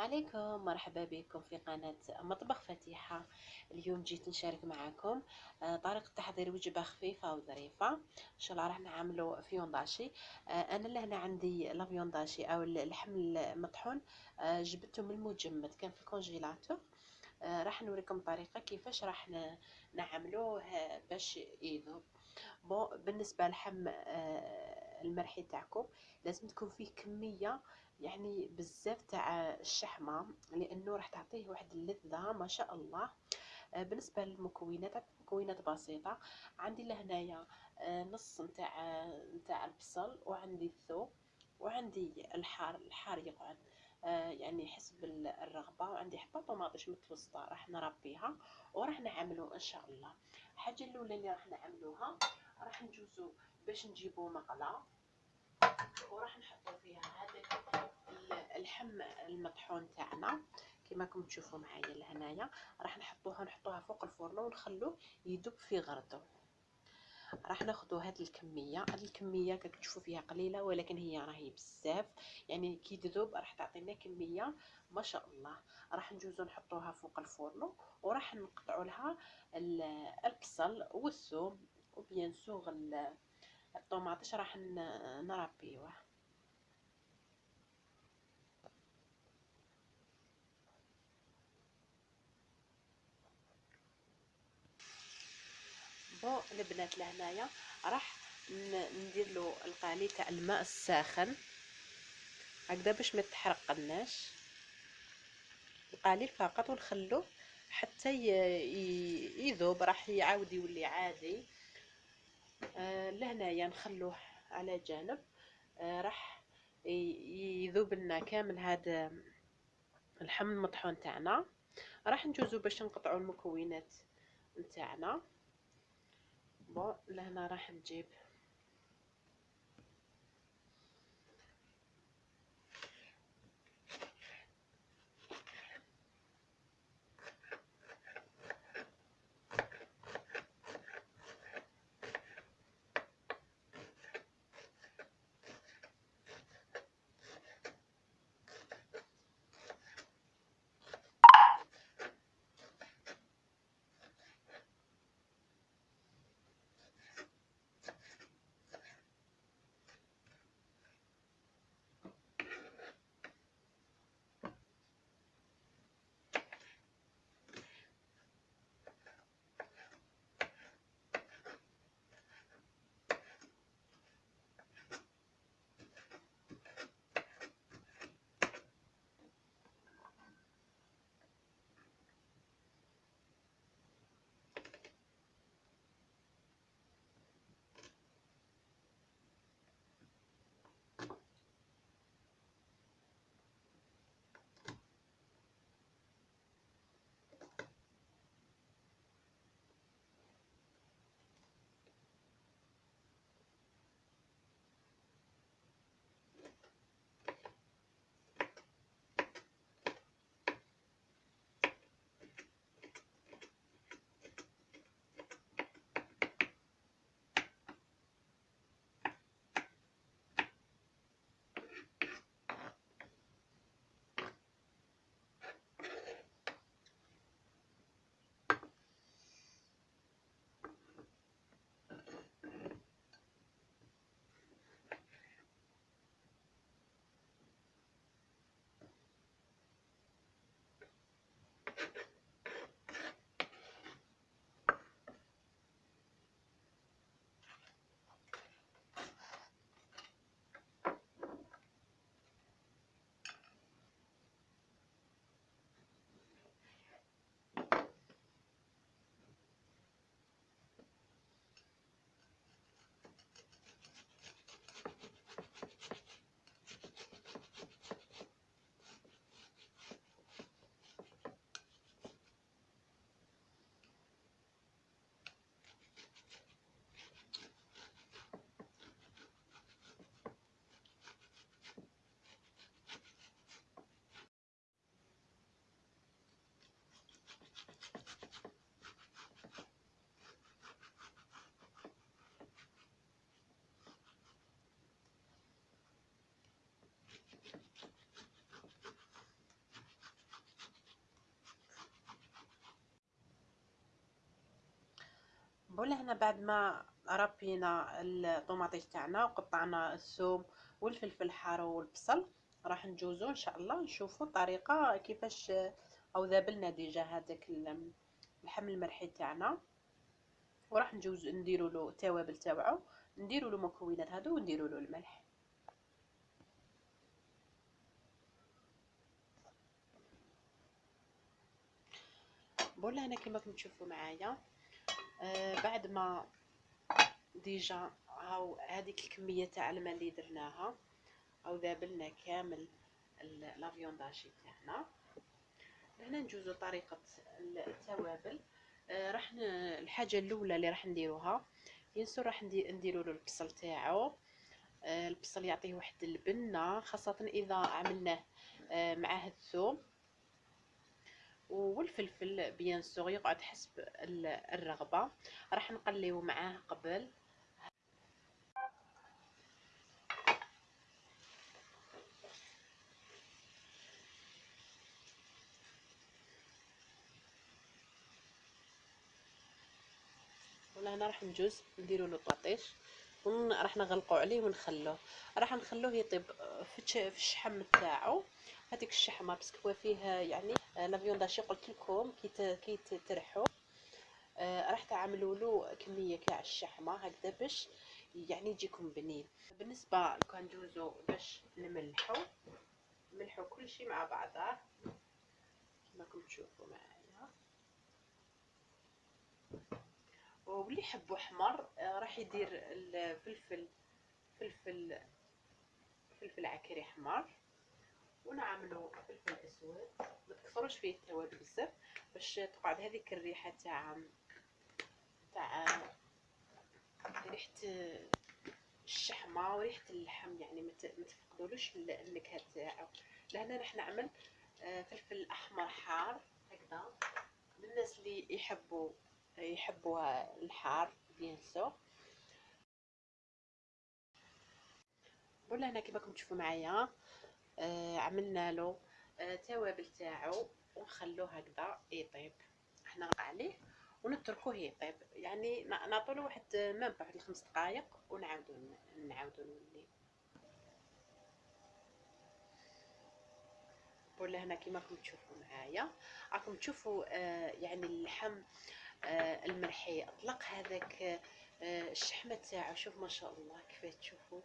عليكم. مرحبا بكم في قناة مطبخ فتيحة اليوم جيت نشارك معكم آه، طريقة تحضير وجبة خفيفة وظريفة. إن شاء الله راح نعملوا viande hachée آه، أنا لهنا عندي la viande hachée أو اللحم المطحون. آه، جبته من المجمد كان في ال congélateur راح نوريكم الطريقة كيفاش راح نعملوه باش يذوب. bon بالنسبة لحم المرحي تاعكم لازم تكون فيه كمية يعني بزاف تاع الشحمة لأنه راح تعطيه واحد اللذة ما شاء الله. آه، بالنسبة للمكونات مكونات بسيطة. عندي لهنايا آه، نص نتاع نتاع البصل وعندي الثوم وعندي الحار الحار يقعد. آه، يعني حسب الرغبة. وعندي حبة طماطش متوسطة راح نربيها وراح نعملو إن شاء الله. الحاجة الأولى اللي راح نعملوها راح نجوزو باش نجيبو مقله وراح نحطو فيها هذاك اللحم المطحون تاعنا كما راكم تشوفوا معايا لهنايا راح نحطوها نحطوها فوق الفرن ونخلوه يذوب في غرضه راح ناخذ هاد الكمية هاد الكمية كتشوفوا فيها قليلة ولكن هي راهي بزاف. يعني كي تذوب راح تعطينا كمية ما شاء الله. راح نجوزو نحطوها فوق الفرن وراح نقطعوا لها البصل والثوم وبيان سوغ الطوماطيش راح نربيوه. بون البنات لهنايا راح ندير له القالي تاع الماء الساخن. هكذا باش ما تحرقناش. القليل فقط ونخلوه حتى يذوب راح يعاود يولي عادي. آه لهنايا نخلوه على جانب. آه راح يذوب لنا كامل هذا اللحم المطحون تاعنا. راح نجوزو باش نقطعوا المكونات نتاعنا. بون لهنا راح نجيب voilà هنا بعد ما رابينا الطوماطيش تاعنا وقطعنا الثوم والفلفل الحار والبصل راح نجوزو إن شاء الله نشوفوا الطريقة كيفاش هاو ذاب لنا déjà هذاك اللحم المرحي تاعنا. وراح نجوز نديرو له التوابل تاوعو نديرو له المكونات هادو ونديرو له الملح. voilà هنا كما راكم تشوفوا معايا. آه بعد ما déjà هاو هذيك الكمية تاع الماء اللي درناها هاو ذاب لنا كامل la viande hachée تاعنا هنا نجوزو طريقة التوابل. آه راح الحاجة الأولى اللي راح نديروها ينسو راح نديرو له البصل تاعو. آه البصل يعطيه واحد البنة خاصة إذا عملناه معاه الثوم والفلفل بيان سور يقعد حسب الرغبة. راح نقليو معاه قبل. ولا هنا راح نجوز نديرو طاطيش. راح نغلقو عليه ونخلوه. راح نخلوه يطيب في الشحم تاعو هذيك الشحمة parce que فيه يعني la viande hachée قلت لكم كي ترحو آه راح تعملوا له كمية كاع الشحمة هكذا باش يعني يجيكم بنين. بالنسبة كان ندوزو باش نملحو نملحو كل شيء مع بعضه. كما راكم تشوفوا معايا. واللي يحبوا حمر آه راح يدير الفلفل فلفل فلفل عكري حمر ونعملو فلفل أسود. ما تكثروش فيه التوابل بزاف باش تقعد هذيك الريحة تاع تاع ريحة الشحمة وريحة اللحم يعني ما تفقدولوش النكهة تاعو. لهنا راح نعمل آه، فلفل أحمر حار هكذا. للناس اللي يحبوا يحبوا الحار بيان سور ولا هنا كيما راكم تشوفوا معايا؟ آه عملنا له آه توابل تاعو ونخلوه هكذا يطيب. إحنا عليه ونتركوه يطيب. يعني نعطولو واحد مام واحد الخمس دقائق ونعاودو نعاودو نولي. ولا هنا كيما راكم تشوفوا معايا؟ راكم تشوفوا آه يعني اللحم آه المرحي أطلق هذاك آه الشحمة تاعو. شوف ما شاء الله كيف تشوفوا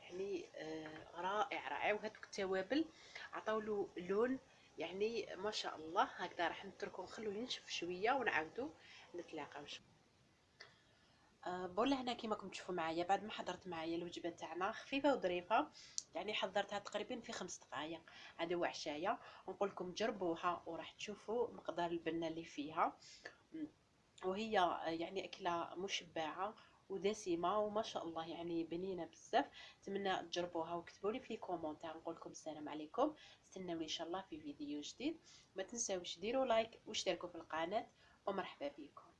يعني آه رائع رائع. وهذوك التوابل عطاولو لون يعني ما شاء الله. هكذا راح نتركو نخلوه ينشف شوية ونعاودو نتلاقاو. بولا هنا كيما راكم تشوفوا معايا بعد ما حضرت معايا الوجبة تاعنا خفيفة وظريفة. يعني حضرتها تقريبا في خمس دقائق هذا هو عشاية. ونقول لكم جربوها وراح تشوفوا مقدار البنة اللي فيها. وهي يعني أكلة مشبعة ودسمة وما شاء الله يعني بنينة بزاف. نتمنى تجربوها وكتبوا لي في commentaire نقول لكم السلام عليكم. استناوني إن شاء الله في فيديو جديد. ما تنساوش ديروا like واشتركوا في القناة. ومرحبا بكم.